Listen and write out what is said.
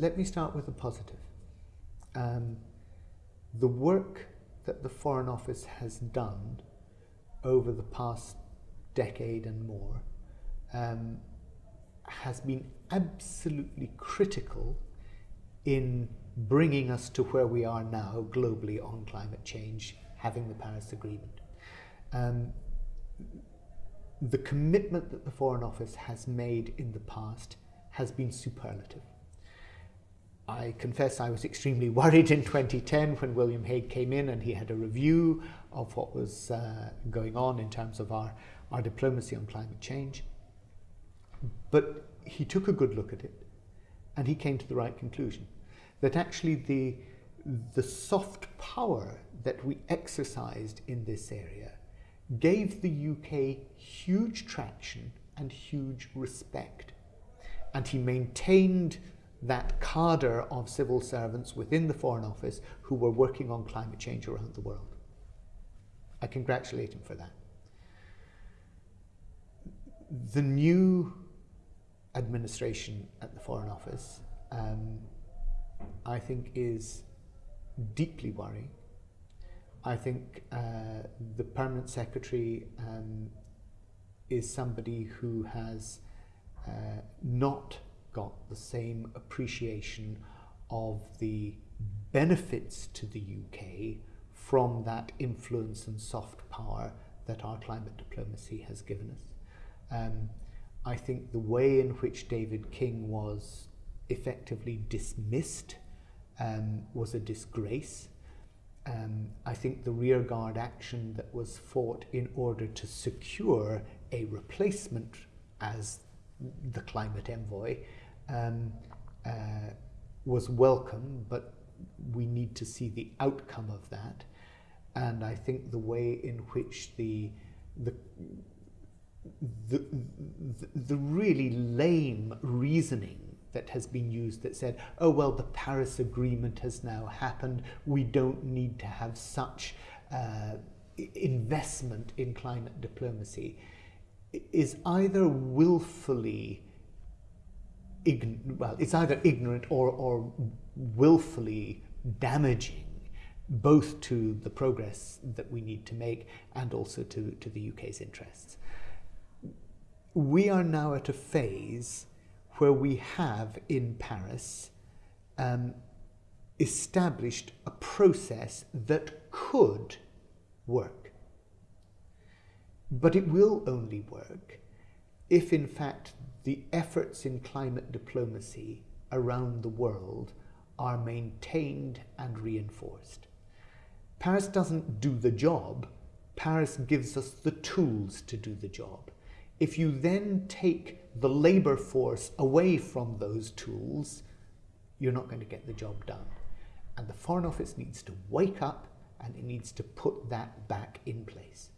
let me start with the positive. Um, the work that the Foreign Office has done over the past decade and more um, has been absolutely critical in bringing us to where we are now globally on climate change, having the Paris Agreement. Um, the commitment that the Foreign Office has made in the past has been superlative. I confess I was extremely worried in 2010 when William Hague came in and he had a review of what was uh, going on in terms of our, our diplomacy on climate change. But he took a good look at it and he came to the right conclusion that actually the, the soft power that we exercised in this area gave the UK huge traction and huge respect. And he maintained that cadre of civil servants within the Foreign Office who were working on climate change around the world. I congratulate him for that. The new administration at the Foreign Office, um, I think, is deeply worrying. I think uh, the permanent secretary um, is somebody who has uh, not the same appreciation of the benefits to the UK from that influence and soft power that our climate diplomacy has given us. Um, I think the way in which David King was effectively dismissed um, was a disgrace. Um, I think the rearguard action that was fought in order to secure a replacement as the climate envoy um, uh, was welcome, but we need to see the outcome of that. And I think the way in which the the the, the, really lame reasoning that has been used that said, oh, well, the Paris Agreement has now happened. We don't need to have such uh, investment in climate diplomacy is either willfully well, it's either ignorant or, or willfully damaging both to the progress that we need to make and also to, to the UK's interests. We are now at a phase where we have in Paris um, established a process that could work. But it will only work if in fact the efforts in climate diplomacy around the world are maintained and reinforced. Paris doesn't do the job, Paris gives us the tools to do the job. If you then take the labour force away from those tools, you're not going to get the job done. And the Foreign Office needs to wake up and it needs to put that back in place.